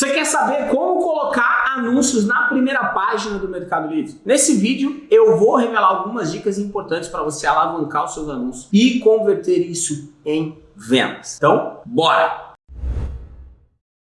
Você quer saber como colocar anúncios na primeira página do Mercado Livre? Nesse vídeo eu vou revelar algumas dicas importantes para você alavancar os seus anúncios e converter isso em vendas. Então, bora!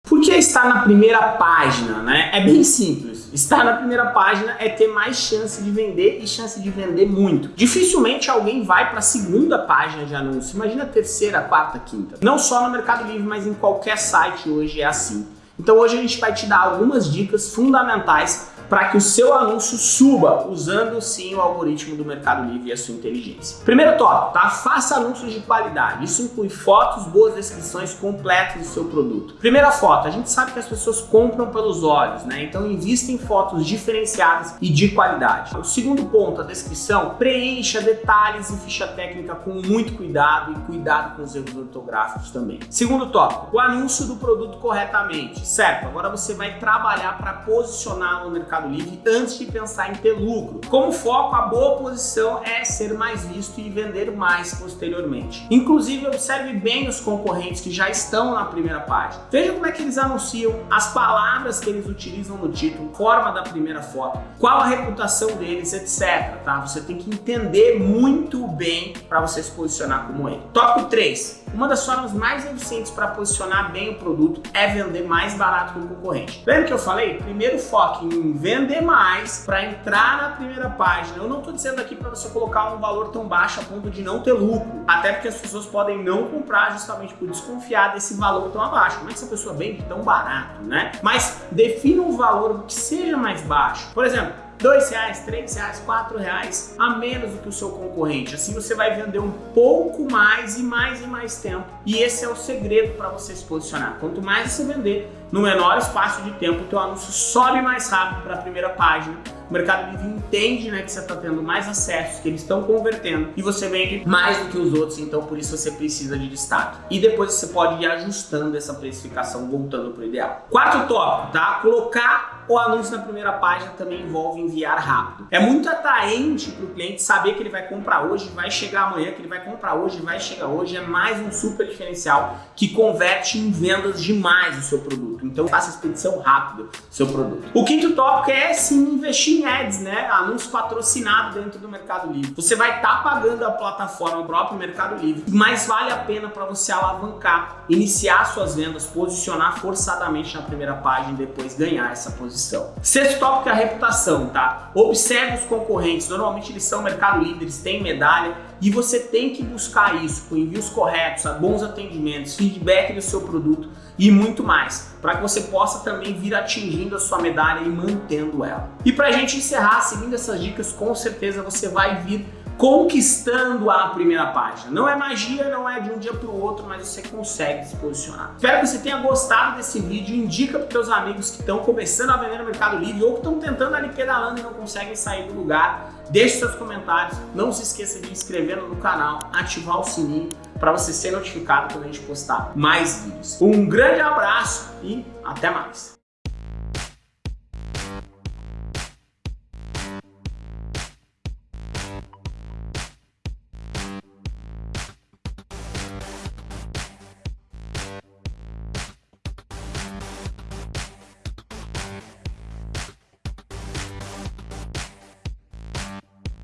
Por que estar na primeira página? Né? É bem simples. Estar na primeira página é ter mais chance de vender e chance de vender muito. Dificilmente alguém vai para a segunda página de anúncio. Imagina terceira, quarta, quinta. Não só no Mercado Livre, mas em qualquer site hoje é assim. Então hoje a gente vai te dar algumas dicas fundamentais para que o seu anúncio suba, usando sim o algoritmo do Mercado Livre e a sua inteligência. Primeiro tópico, tá? Faça anúncios de qualidade. Isso inclui fotos, boas descrições completas do seu produto. Primeira foto, a gente sabe que as pessoas compram pelos olhos, né? Então invista em fotos diferenciadas e de qualidade. O segundo ponto, a descrição, preencha detalhes e ficha técnica com muito cuidado e cuidado com os erros ortográficos também. Segundo tópico, o anúncio do produto corretamente, certo? Agora você vai trabalhar para posicionar no mercado Mercado Livre antes de pensar em ter lucro. Como foco, a boa posição é ser mais visto e vender mais posteriormente. Inclusive, observe bem os concorrentes que já estão na primeira página. Veja como é que eles anunciam, as palavras que eles utilizam no título, forma da primeira foto, qual a reputação deles, etc. Tá? Você tem que entender muito bem para você se posicionar como ele. Tópico 3. Uma das formas mais eficientes para posicionar bem o produto é vender mais barato que o concorrente. Lembra que eu falei? Primeiro foque em vender mais para entrar na primeira página. Eu não estou dizendo aqui para você colocar um valor tão baixo a ponto de não ter lucro. Até porque as pessoas podem não comprar justamente por desconfiar desse valor tão abaixo. Como é que essa pessoa vende tão barato, né? Mas defina um valor que seja mais baixo. Por exemplo, dois reais, três reais, quatro reais a menos do que o seu concorrente. Assim você vai vender um pouco mais e mais e mais tempo. E esse é o segredo para você se posicionar. Quanto mais você vender, no menor espaço de tempo, o teu anúncio sobe mais rápido para a primeira página o Mercado Livre entende né, que você está tendo mais acessos, que eles estão convertendo e você vende mais do que os outros, então por isso você precisa de destaque. E depois você pode ir ajustando essa precificação, voltando para o ideal. Quarto tópico, tá? Colocar o anúncio na primeira página também envolve enviar rápido. É muito atraente para o cliente saber que ele vai comprar hoje, vai chegar amanhã, que ele vai comprar hoje, vai chegar hoje. É mais um super diferencial que converte em vendas demais o seu produto. Então faça expedição rápida do seu produto. O quinto tópico é sim investir em ads, né? Anúncio patrocinado dentro do Mercado Livre. Você vai estar tá pagando a plataforma, o próprio Mercado Livre, mas vale a pena para você alavancar, iniciar suas vendas, posicionar forçadamente na primeira página e depois ganhar essa posição. Sexto tópico é a reputação, tá? Observe os concorrentes, normalmente eles são Mercado Livre, eles têm medalha e você tem que buscar isso com envios corretos, bons atendimentos, feedback do seu produto e muito mais, para que você possa também vir atingindo a sua medalha e mantendo ela. E para a gente encerrar, seguindo essas dicas, com certeza você vai vir conquistando a primeira página. Não é magia, não é de um dia para o outro, mas você consegue se posicionar. Espero que você tenha gostado desse vídeo. Indica para seus amigos que estão começando a vender no Mercado Livre ou que estão tentando ali pedalando e não conseguem sair do lugar. Deixe seus comentários. Não se esqueça de inscrever no canal, ativar o sininho para você ser notificado quando a gente postar mais vídeos. Um grande abraço e até mais!